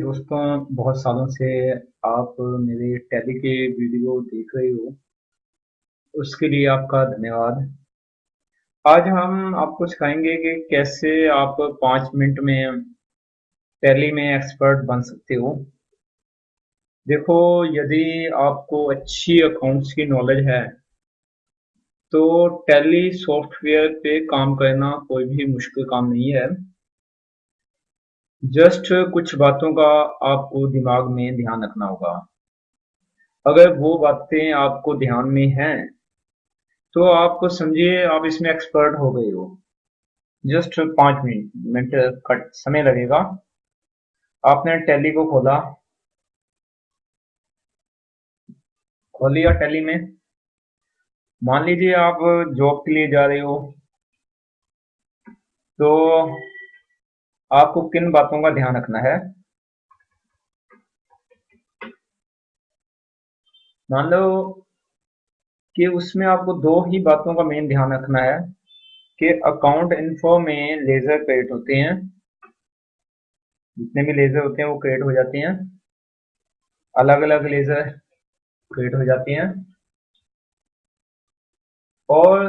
दोस्तों, बहुत सालों से आप मेरे टैली के वीडियो देख रहे हो। उसके लिए आपका धन्यवाद। आज हम आपको सिखाएँगे कि कैसे आप पाँच मिनट में टैली में एक्सपर्ट बन सकते हो। देखो, यदि आपको अच्छी अकाउंट्स की नॉलेज है तो टैली सॉफ्टवेयर पे काम करना कोई भी मुश्किल काम नहीं है। जस्ट कुछ बातों का आपको दिमाग में ध्यान रखना होगा। अगर वो बातें आपको ध्यान में हैं तो आपको समझिए आप इसमें एक्सपर्ट हो गए हो। जस्ट पाँच मिनट मिनट कट, समय लगेगा। आपने टैली को खोला। खोल लिया टैली में। मान लीजिए आप जॉब के लिए जा रहे हो तो आपको किन बातों का ध्यान रखना है? मान लो कि उसमें आपको दो ही बातों का मेन ध्यान रखना है, कि अकाउंट इन्फो में लेजर क्रिएट होते हैं, जितने भी लेजर होते हैं वो क्रिएट हो जाते हैं अलग अलग लेजर क्रिएट हो जाते हैं। और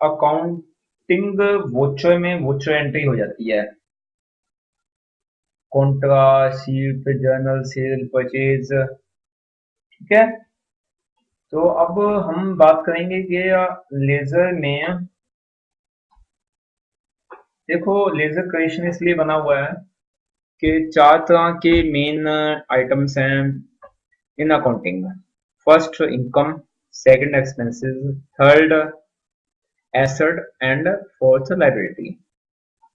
अकाउंटिंग वोचर में वोचर एंट्री हो जाती है। Contra sheet journal sale purchase ठीक है? तो अब हम बात करेंगे कि लेजर में देखो लेजर क्रिएशन इसलिए बना हुआ है कि चार तरह के मेन आइटम्स हैं in accounting first income second expenses third asset and fourth liability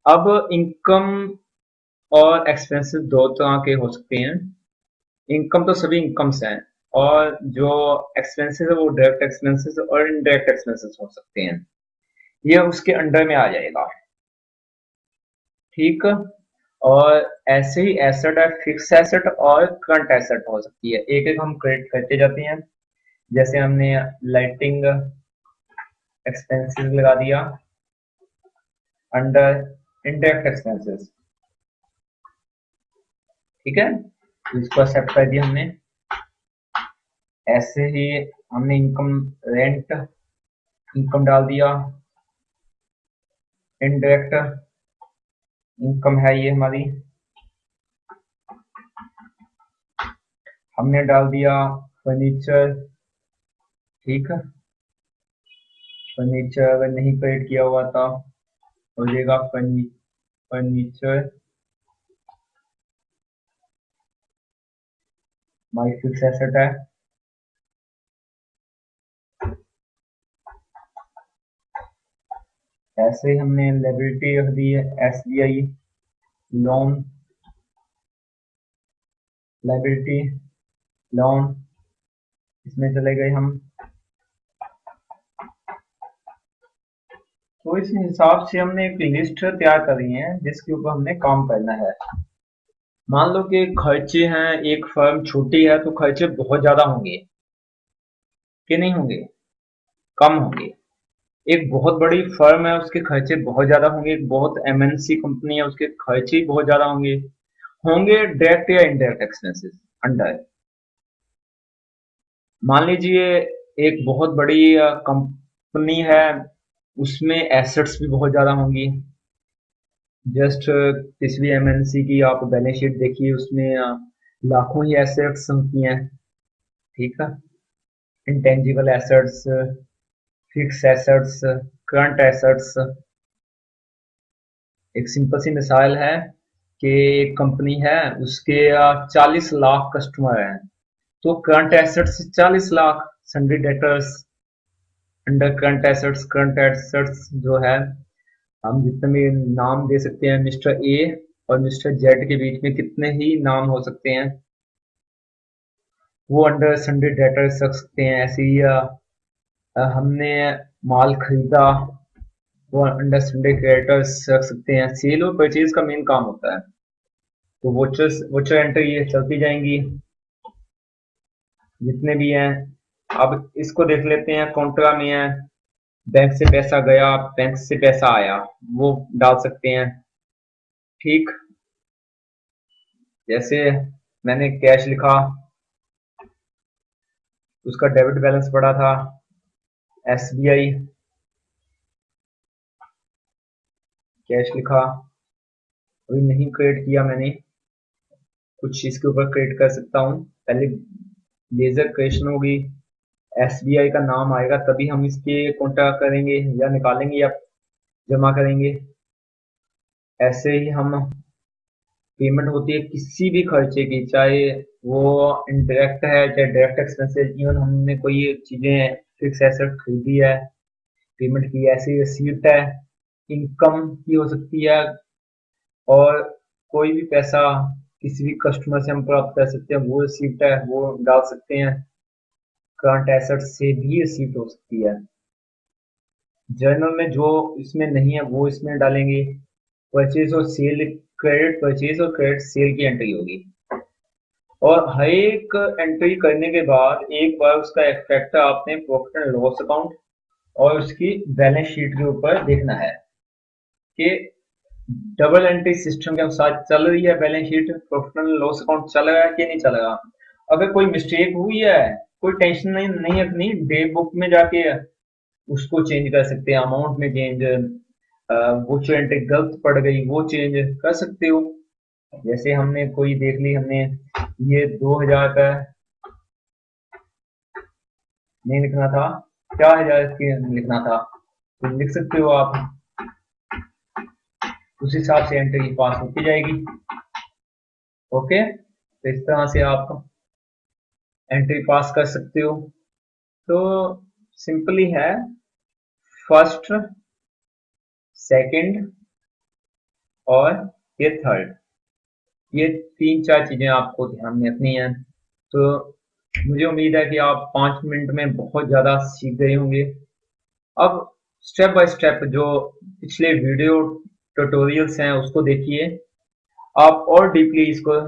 अब इनकम और एक्सपेंसेस दो तरह के हो सकते हैं। इनकम तो सभी इनकम्स हैं, और जो एक्सपेंसेस है वो डायरेक्ट एक्सपेंसेस और इनडायरेक्ट एक्सपेंसेस हो सकते हैं। ये उसके अंडर में आ जाएगा। ठीक? और ऐसे ही एसेट है फिक्स एसेट और करंट एसेट हो सकती है। एक एक हम क्रेडिट करते जाते हैं। जैसे हमने लाइटिंग एक्सपेंसेस लगा दिया अंडर इंडायरेक्ट एक्सपेंसेस ठीक है? इसको एक्सेप्ट कर दिया हमने। ऐसे ही हमने इनकम रेंट इनकम डाल दिया। इनडायरेक्ट इनकम है ये हमारी। हमने डाल दिया फर्नीचर ठीक है? फर्नीचर अगर नहीं क्रिएट किया हुआ था, हो जाएगा फर्नीचर माई फिक्स एसेट है। ऐसे हमने लाइबिलिटी रख दी है S B I loan liability loan इसमें चले गए हम। तो इस हिसाब से हमने एक लिस्ट तैयार करी है, जिसके ऊपर हमने काम करना है। मान लो कि खर्चे हैं, एक फर्म छोटी है तो खर्चे बहुत ज़्यादा होंगे। कि नहीं होंगे? कम होंगे। एक बहुत बड़ी फर्म है, उसके खर्चे बहुत ज़्यादा होंगे। एक बहुत एमएनसी कंपनी है, उसके खर्चे बहुत ज़्यादा होंगे। होंगे डायरेक्ट या इनडायरेक्ट एक्सपेंसेस अंडर मान लीजिए, एक बहुत बड़ी कंपनी है उसमें एसेट्स भी बहुत ज़्यादा होंगी। जस्ट भी एमएनसी की आप बैलेंस शीट देखिए, उसमें लाखों ही एसेट्स होती हैं। ठीक है? Intangible assets fix assets current assets एक सिंपल सी मिसाल है कि एक कंपनी है, उसके 40 लाख कस्टमर हैं। तो current assets 40 lakh sundry debtors under current assets current assets जो है, हम जितने भी नाम दे सकते हैं, मिस्टर ए और मिस्टर जेड के बीच में कितने ही नाम हो सकते हैं, वो अंडर संडे डेटर रख सकते हैं। ऐसे ही हमने माल खरीदा, वो अंडर संडे क्रेडिटर्स रख सकते हैं। सेल और परचेज का मेन काम होता है। तो वोचर्स वोचर एंट्री ये चलती जाएँगी। जितने भी हैं अब इसको देख लेते हैं कॉन्ट्रा में है। बैंक से पैसा गया बैंक से पैसा आया। वो डाल सकते हैं। ठीक। जैसे मैंने कैश लिखा, उसका डेबिट बैलेंस पड़ा था एस बी आई कैश लिखा। अभी नहीं क्रिएट किया मैंने। कुछ इसके ऊपर क्रिएट कर सकता हूँ। पहले लेजर क्रिएशन होगी। आई का नाम आएगा, तभी हम इसके कॉन्टैक्ट करेंगे या निकालेंगे या जमा करेंगे। ऐसे ही हम पेमेंट होती है किसी भी खर्चे की, चाहे वो इनडायरेक्ट है चाहे डायरेक्ट एक्सपेंसेस इवन हमने कोई चीज़ें फिक्स एसेट खरीदी है पेमेंट की, ऐसी रिसीप्ट है इनकम की हो सकती है, और कोई भी पैसा किसी भी कस्टमर से हम प्राप्त कर सकते हैं, वो रिसीप्ट है, वो डाल सकते हैं। करंट एसेट से भी रिसीप्ट हो सकती है। जर्नल में जो इसमें नहीं है, वो इसमें डालेंगे। परचेज और सेल क्रेडिट, परचेज और क्रेडिट सेल की एंट्री होगी। और हर एक एंट्री करने के बाद एक बार उसका इफ़ेक्ट आपने प्रॉफिट एंड लॉस अकाउंट और उसकी बैलेंस शीट के ऊपर देखना है कि डबल एंट्री सिस्टम के अनुसार चल रही है balance sheet, profit and loss account चल रहा है कि नहीं चल रहा? अगर कोई मिस्टेक हुई है, कोई टेंशन नहीं नहीं अपनी डे बुक में जाके उसको चेंज कर सकते हैं अमाउंट में चेंज वो एंट्री गलत पड़ गई, वो चेंज कर सकते हो। जैसे हमने कोई देख ली, हमने ये दो हज़ार का नहीं लिखना था, चार हज़ार की लिखना था तो लिख सकते हो आप। उस हिसाब से एंट्री पास होती जाएगी। ओके तो इस तरह से आप एंट्री पास कर सकते हो। तो सिंपली है, फ़र्स्ट, सेकंड और ये थर्ड। ये तीन चार चीज़ें आपको ध्यान में रखनी है। तो मुझे उम्मीद है कि आप पाँच मिनट में बहुत ज़्यादा सीख गए होंगे। अब स्टेप बाय स्टेप जो पिछले वीडियो ट्यूटोरियल्स हैं, उसको देखिए। आप और डीपली इसको